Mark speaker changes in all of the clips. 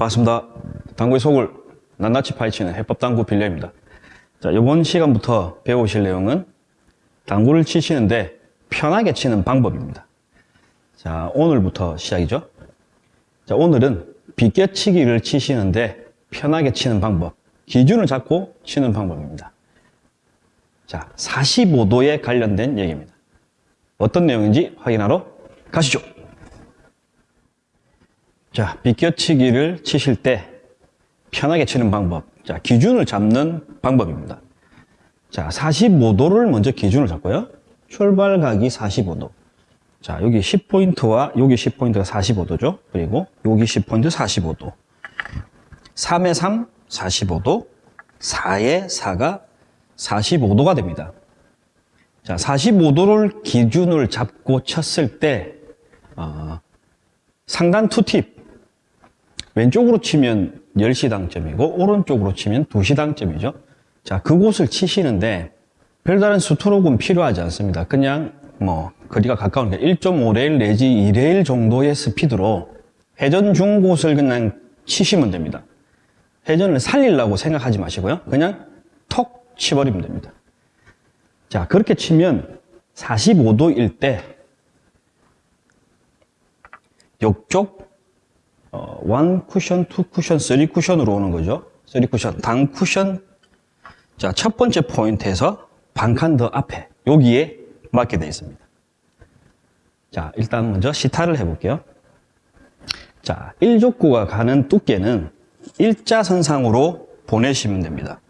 Speaker 1: 반갑습니다. 당구의 속을 낱낱이 파헤치는 해법당구 빌려입니다. 자, 이번 시간부터 배우실 내용은 당구를 치시는데 편하게 치는 방법입니다. 자, 오늘부터 시작이죠. 자, 오늘은 비껴치기를 치시는데 편하게 치는 방법, 기준을 잡고 치는 방법입니다. 자, 45도에 관련된 얘기입니다. 어떤 내용인지 확인하러 가시죠. 자, 비껴치기를 치실 때 편하게 치는 방법. 자, 기준을 잡는 방법입니다. 자, 45도를 먼저 기준을 잡고요. 출발각이 45도. 자, 여기 10포인트와 여기 10포인트가 45도죠. 그리고 여기 10포인트 45도. 3에 3, 45도. 4에 4가 45도가 됩니다. 자, 45도를 기준을 잡고 쳤을 때, 어, 상단 투팁. 왼쪽으로 치면 10시 당점이고, 오른쪽으로 치면 2시 당점이죠. 자, 그곳을 치시는데, 별다른 스트로크는 필요하지 않습니다. 그냥, 뭐, 거리가 가까우니까 1.5레일 내지 2레일 정도의 스피드로 회전 중 곳을 그냥 치시면 됩니다. 회전을 살리려고 생각하지 마시고요. 그냥 톡 치버리면 됩니다. 자, 그렇게 치면 45도일 때 옆쪽 어, 1 쿠션, 2 쿠션, 3 쿠션으로 오는 거죠. 3 쿠션, 당 쿠션. 자, 첫 번째 포인트에서 반칸 더 앞에 여기에 맞게 되어 있습니다. 자, 일단 먼저 시타를 해 볼게요. 자, 1족구가 가는 두께는 일자선상으로 보내시면 됩니다.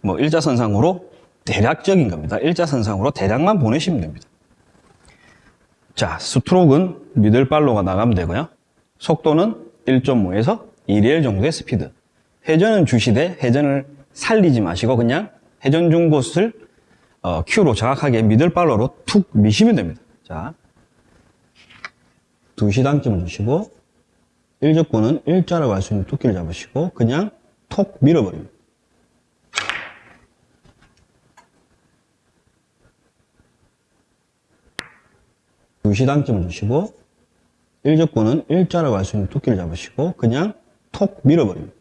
Speaker 1: 뭐 일자선상으로 대략적인 겁니다. 일자선상으로 대략만 보내시면 됩니다. 자, 스트로크는 미들발로가 나가면 되고요. 속도는 1.5에서 2레일 정도의 스피드. 회전은 주시되 회전을 살리지 마시고 그냥 회전 중 곳을 어, 큐로 정확하게 미들발로로 툭 미시면 됩니다. 자, 2시 당점을 주시고 1적구는 일자로 갈 수 있는 두께를 잡으시고 그냥 톡 밀어버립니다. 두시 당점을 주시고 1적구는 일자로 갈 수 있는 두께를 잡으시고 그냥 톡 밀어버립니다.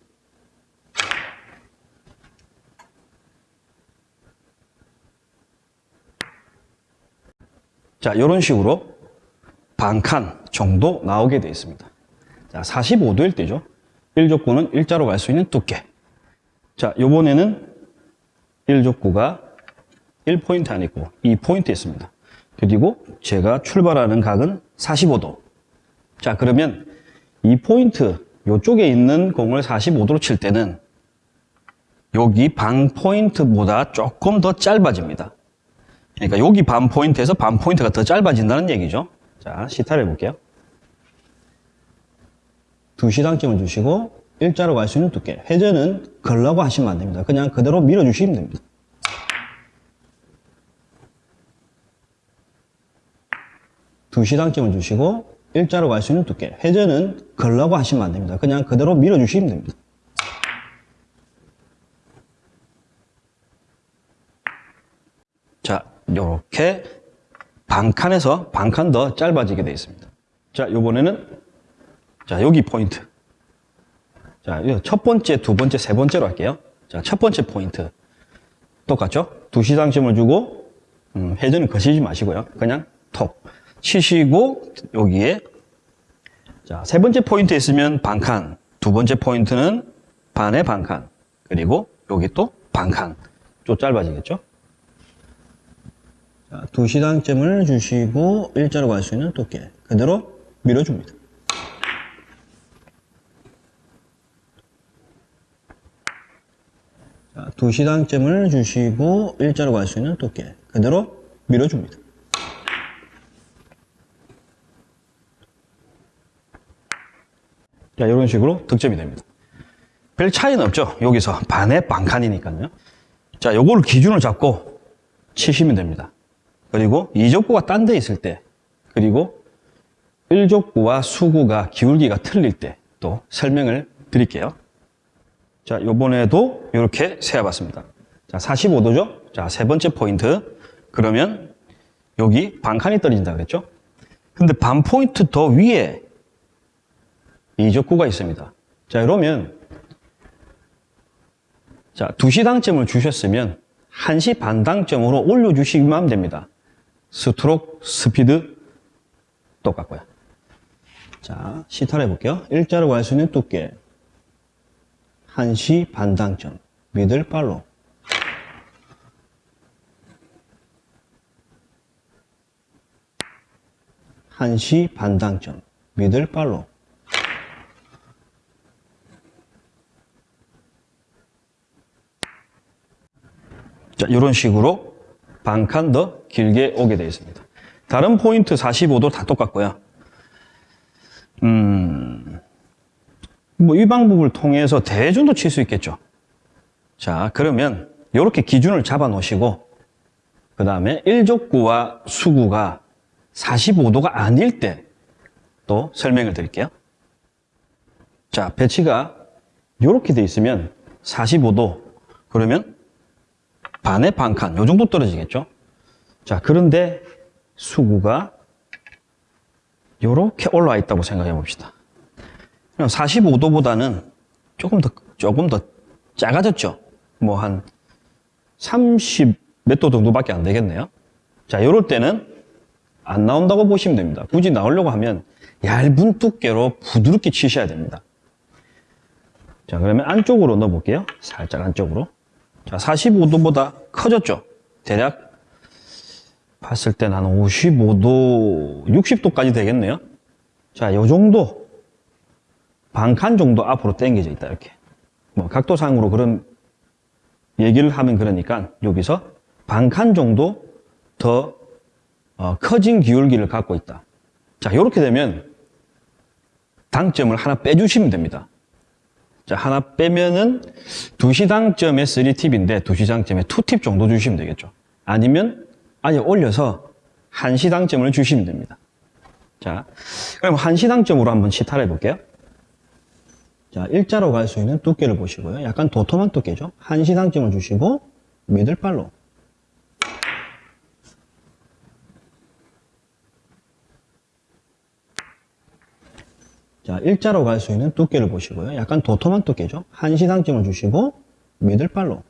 Speaker 1: 자, 이런 식으로 반칸 정도 나오게 되어 있습니다. 자, 45도일 때죠. 1족구는 일자로 갈 수 있는 두께. 자, 요번에는 1족구가 1포인트 아니고 2포인트 있습니다. 그리고 제가 출발하는 각은 45도. 자, 그러면 2포인트, 요쪽에 있는 공을 45도로 칠 때는 여기 반 포인트보다 조금 더 짧아집니다. 그러니까 여기 반 포인트에서 반 포인트가 더 짧아진다는 얘기죠. 자, 시타를 해볼게요. 두 시당점을 주시고 일자로 갈 수 있는 두께. 회전은 걸라고 하시면 안 됩니다. 그냥 그대로 밀어주시면 됩니다. 두 시당점을 주시고 일자로 갈 수 있는 두께. 회전은 걸라고 하시면 안 됩니다. 그냥 그대로 밀어주시면 됩니다. 자, 요렇게 반칸에서 반칸 더 짧아지게 되어 있습니다. 자, 요번에는 자, 여기 포인트. 자, 첫 번째, 두 번째, 세 번째로 할게요. 자, 첫 번째 포인트. 똑같죠? 두 시상심을 주고, 음, 회전을 거시지 마시고요. 그냥 톡. 치시고, 여기에. 자, 세 번째 포인트 있으면 반칸. 두 번째 포인트는 반에 반칸. 그리고 여기 또 반칸. 좀 짧아지겠죠? 자, 두 시당점을 주시고, 일자로 갈 수 있는 두께. 그대로 밀어줍니다. 자, 두 시당점을 주시고 일자로 갈 수 있는 두께 그대로 밀어줍니다. 자, 이런 식으로 득점이 됩니다. 별 차이는 없죠. 여기서 반에 반칸이니까요. 자, 요거를 기준을 잡고 치시면 됩니다. 그리고 이족구가 딴 데 있을 때 그리고 일족구와 수구가 기울기가 틀릴 때 또 설명을 드릴게요. 자, 요번에도 이렇게 세어봤습니다. 자, 45도죠? 자, 세 번째 포인트. 그러면 여기 반칸이 떨어진다 그랬죠? 근데 반 포인트 더 위에 이적구가 있습니다. 자, 이러면 자, 2시 당점을 주셨으면 1시 반 당점으로 올려주시기만 됩니다. 스트로크, 스피드 똑같고요. 자, 시타를 해볼게요. 일자로 갈 수 있는 두께 1시 반 당점 middle follow 한시 반당점 미들 팔로 자, 이런 식으로 반 칸 더 길게 오게 되어 있습니다. 다른 포인트 45도 다 똑같고요. 음, 뭐 이 방법을 통해서 대준도 칠 수 있겠죠. 자, 그러면 이렇게 기준을 잡아 놓으시고 그 다음에 일족구와 수구가 45도가 아닐 때 또 설명을 드릴게요. 자, 배치가 이렇게 돼 있으면 45도 그러면 반에 반 칸, 요 정도 떨어지겠죠? 자, 그런데 수구가 이렇게 올라와 있다고 생각해 봅시다. 45도보다는 조금 더, 조금 더 작아졌죠? 뭐 한 30 몇 도 정도밖에 안 되겠네요. 자, 이럴 때는 안 나온다고 보시면 됩니다. 굳이 나오려고 하면 얇은 두께로 부드럽게 치셔야 됩니다. 자, 그러면 안쪽으로 넣어 볼게요. 살짝 안쪽으로. 자, 45도보다 커졌죠? 대략 봤을 땐한 55도, 60도까지 되겠네요. 자, 요 정도 반칸 정도 앞으로 당겨져 있다 이렇게. 뭐 각도상으로 그런 얘기를 하면 그러니까 여기서 반칸 정도 더 어, 커진 기울기를 갖고 있다. 자, 이렇게 되면 당점을 하나 빼주시면 됩니다. 자, 하나 빼면은 2시 당점에 3팁인데 2시 당점에 2팁 정도 주시면 되겠죠. 아니면 아예 올려서 1시 당점을 주시면 됩니다. 자, 그럼 1시 당점으로 한번 시타를 해볼게요. 자, 일자로 갈 수 있는 두께를 보시고요. 약간 도톰한 두께죠. 1시 당점을 주시고 미들발로 자, 일자로 갈 수 있는 두께를 보시고요. 약간 도톰한 두께죠. 한시 당점을 주시고 미들발로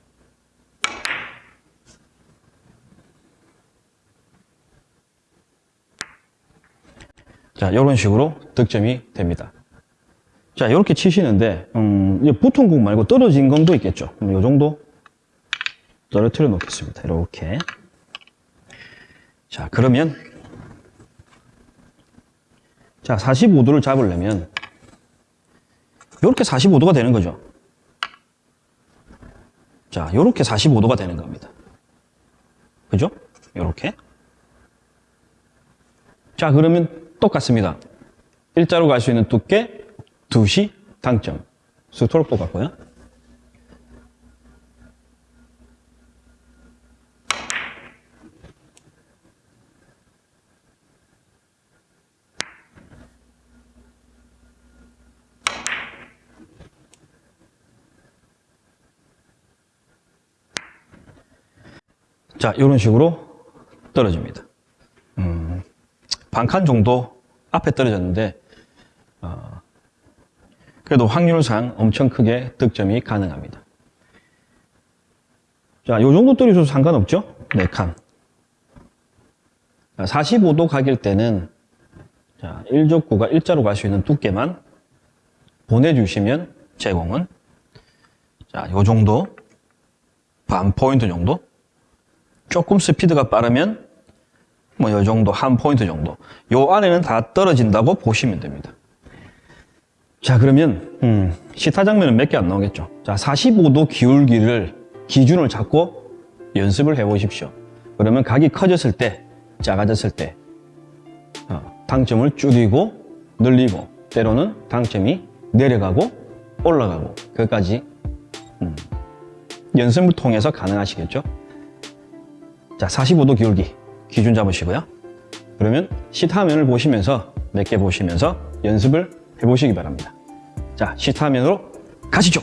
Speaker 1: 자, 이런 식으로 득점이 됩니다. 자, 이렇게 치시는데 음, 이제 붙은 공 말고 떨어진 공도 있겠죠. 이 정도 떨어뜨려 놓겠습니다. 이렇게. 자, 그러면 자, 45도를 잡으려면 이렇게 45도가 되는 거죠. 자, 이렇게 45도가 되는 겁니다. 그죠? 이렇게. 자, 그러면 똑같습니다. 일자로 갈 수 있는 두께 2시 당점. 스토록 똑같고요. 자, 이런 식으로 떨어집니다. 음, 반칸 정도 앞에 떨어졌는데, 어, 그래도 확률상 엄청 크게 득점이 가능합니다. 자, 요 정도 떨어져도 상관없죠? 4칸. 45도 각일 때는, 자, 1족구가 일자로 갈 수 있는 두께만 보내주시면 제공은, 자, 요 정도, 반 포인트 정도, 조금 스피드가 빠르면 뭐 요 정도 한 포인트 정도. 요 안에는 다 떨어진다고 보시면 됩니다. 자 그러면 음, 시타 장면은 몇 개 안 나오겠죠? 자 45도 기울기를 기준을 잡고 연습을 해 보십시오. 그러면 각이 커졌을 때 작아졌을 때 어, 당점을 줄이고 늘리고 때로는 당점이 내려가고 올라가고. 그것까지 음, 연습을 통해서 가능하시겠죠 자, 45도 기울기 기준 잡으시고요. 그러면 시타화면을 보시면서 몇 개 보시면서 연습을 해보시기 바랍니다. 자, 시타화면으로 가시죠.